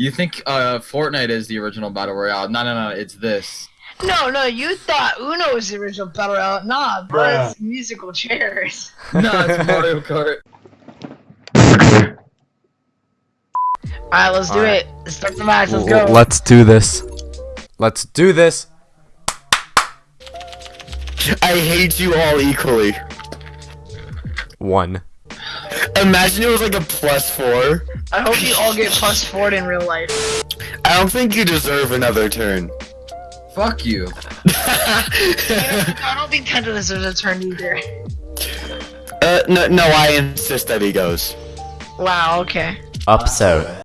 You think uh Fortnite is the original battle royale? No, no, no. It's this. No, no, you thought Uno was the original battle royale. Nah, bro, Bruh. it's musical chairs. No, it's Mario Kart. Alright, let's do Alright. it. Start the match, let's go. Let's do this. Let's do this. I hate you all equally. One. Imagine it was like a plus four. I hope you all get plus four in real life. I don't think you deserve another turn. Fuck you. I don't think Kenta deserves a turn either. uh, no, no, I insist that he goes. Wow, okay. Upset.